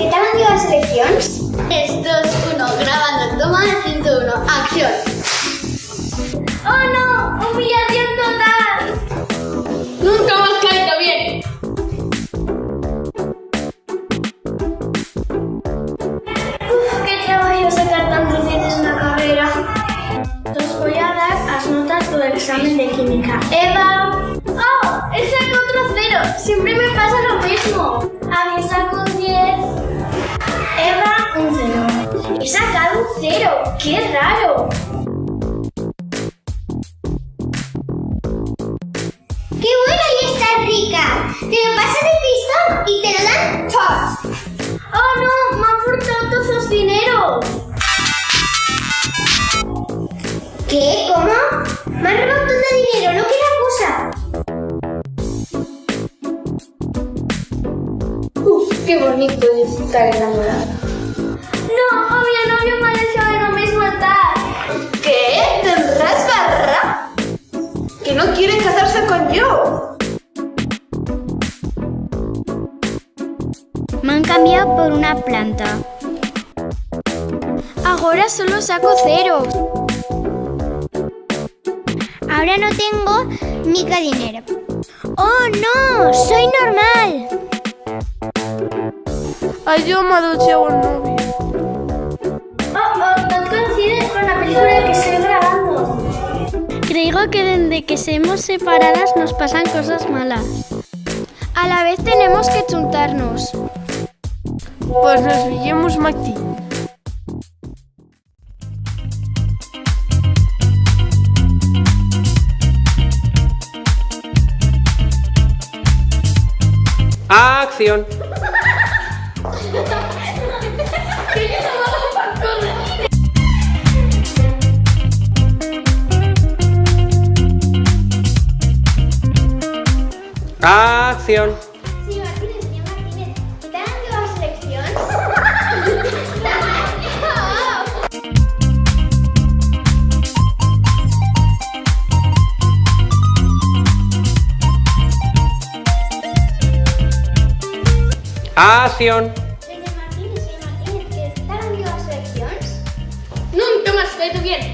què tal han ido les eleccions? 3, 2, 1, grabando, toma, 101, acción. ¡Oh no! ¡Humillación total! Nunca más caído bien. Uf, qué trabajo sacar tantos veces una carrera. Os voy a dar las notas del examen de química. Eva. ¡Oh! Sacado otro cero. Siempre me pasa lo mismo. A mí saco un 10. Eva, un cero. He sacado un cero. ¡Qué raro! ¡Qué buena y está rica! Te lo pasas el pistón y te lo dan tots. ¡Oh no! ¡Me han furtado todos los dineros! ¿Qué? ¿Cómo? Me han robado todo el dinero, no quiero cosa. Qué bonito es estar enamorada. No, mi novio me ha dejado de no mismo estar. ¿Qué? ¿Tendrás barra? Que no quiere casarse con yo. Me han cambiado por una planta. Ahora solo saco cero. Ahora no tengo mica dinero. ¡Oh, no! ¡Soy normal! Ay, yo duchado el novio. Oh, oh, no coincides con la película que estoy grabando. Creo que desde que seamos separadas nos pasan cosas malas. A la vez tenemos que chuntarnos. Pues nos veiem Martí. Acción. Acción. Sí, Martínez, señor Martínez. ¿Qué tal elecciones? Acción. Más caído bien.